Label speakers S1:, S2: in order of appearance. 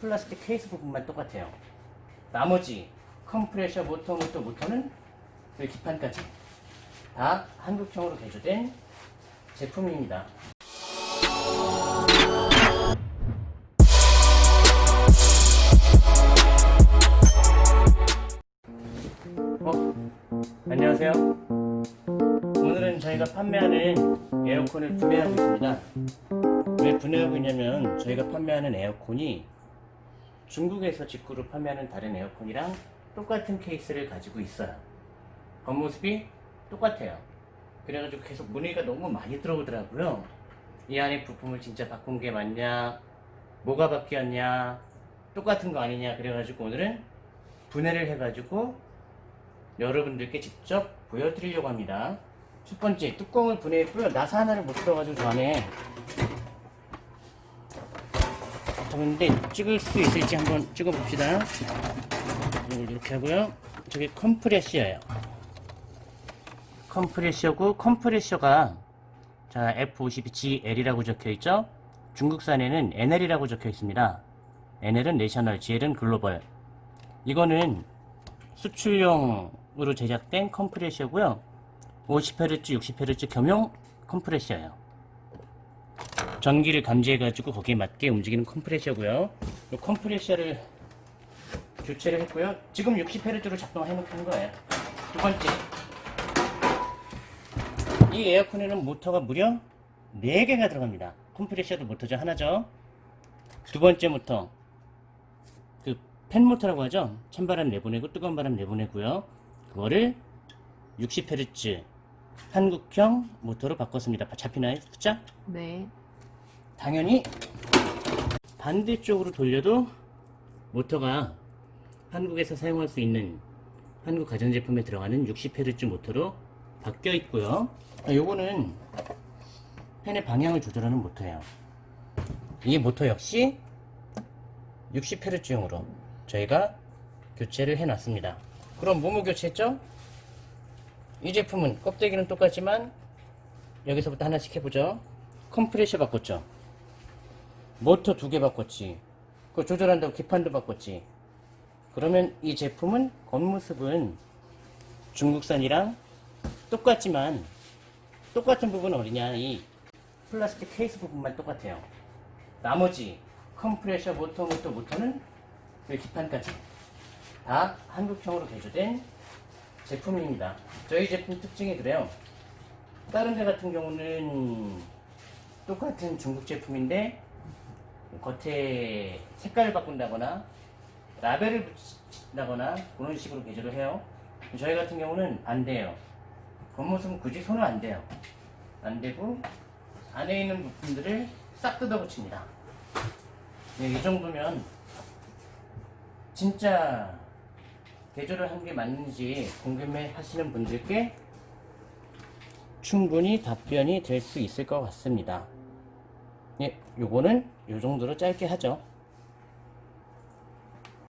S1: 플라스틱 케이스 부분만 똑같아요. 나머지 컴프레셔 모터 모터 모터는 그 기판까지 다 한국형으로 개조된 제품입니다. 어? 안녕하세요. 오늘은 저희가 판매하는 에어컨을 분해하고 있습니다. 왜 분해하고 있냐면 저희가 판매하는 에어컨이 중국에서 직구로 판매하는 다른 에어컨이랑 똑같은 케이스를 가지고 있어요. 겉모습이 똑같아요. 그래가지고 계속 문의가 너무 많이 들어오더라고요. 이 안에 부품을 진짜 바꾼 게 맞냐? 뭐가 바뀌었냐? 똑같은 거 아니냐? 그래가지고 오늘은 분해를 해가지고 여러분들께 직접 보여드리려고 합니다. 첫 번째 뚜껑을 분해했고요. 나사 하나를 못 들어가지고 저 안에 그런데 찍을 수 있을지 한번 찍어 봅시다. 이렇게 하고요. 저게 컴프레셔예요. 컴프레셔고 컴프레셔가 자 F52GL이라고 적혀 있죠. 중국산에는 NL이라고 적혀 있습니다. NL은 내셔널, GL은 글로벌. 이거는 수출용으로 제작된 컴프레셔고요. 50Hz, 60Hz 겸용 컴프레셔예요. 전기를 감지해가지고 거기에 맞게 움직이는 컴프레셔고요. 이 컴프레셔를 교체를 했고요. 지금 60Hz로 작동해 놓은 거예요. 두 번째, 이 에어컨에는 모터가 무려 4개가 들어갑니다. 컴프레셔도 모터죠. 하나죠. 두 번째 모터, 그 팬 모터라고 하죠. 찬바람 내보내고 뜨거운 바람 내보내고요. 그거를 60Hz 한국형 모터로 바꿨습니다. 잡히나요? 숫자?
S2: 네.
S1: 당연히 반대쪽으로 돌려도 모터가 한국에서 사용할 수 있는 한국 가전제품에 들어가는 60Hz 모터로 바뀌어 있고요. 아, 요거는 팬의 방향을 조절하는 모터예요. 이 모터 역시 60Hz용으로 저희가 교체를 해 놨습니다. 그럼 뭐뭐 교체했죠? 이 제품은 껍데기는 똑같지만 여기서부터 하나씩 해보죠. 컴프레셔 바꿨죠. 모터 두 개 바꿨지. 그거 조절한다고 기판도 바꿨지. 그러면 이 제품은 겉모습은 중국산이랑 똑같지만 똑같은 부분은 어디냐 이 플라스틱 케이스 부분만 똑같아요. 나머지 컴프레셔 모터 모터 모터는 그 기판까지 다 한국형으로 개조된 제품입니다. 저희 제품 특징이 그래요. 다른 데 같은 경우는 똑같은 중국 제품인데 겉에 색깔을 바꾼다거나 라벨을 붙인다거나 그런 식으로 개조를 해요. 저희 같은 경우는 반대예요. 겉모습은 굳이 손은 안 돼요. 안 되고 안에 있는 부품들을 싹 뜯어 붙입니다. 네, 이 정도면 진짜 개조를 한 게 맞는지 궁금해 하시는 분들께 충분히 답변이 될 수 있을 것 같습니다. 예, 요거는 요 정도로 짧게 하죠.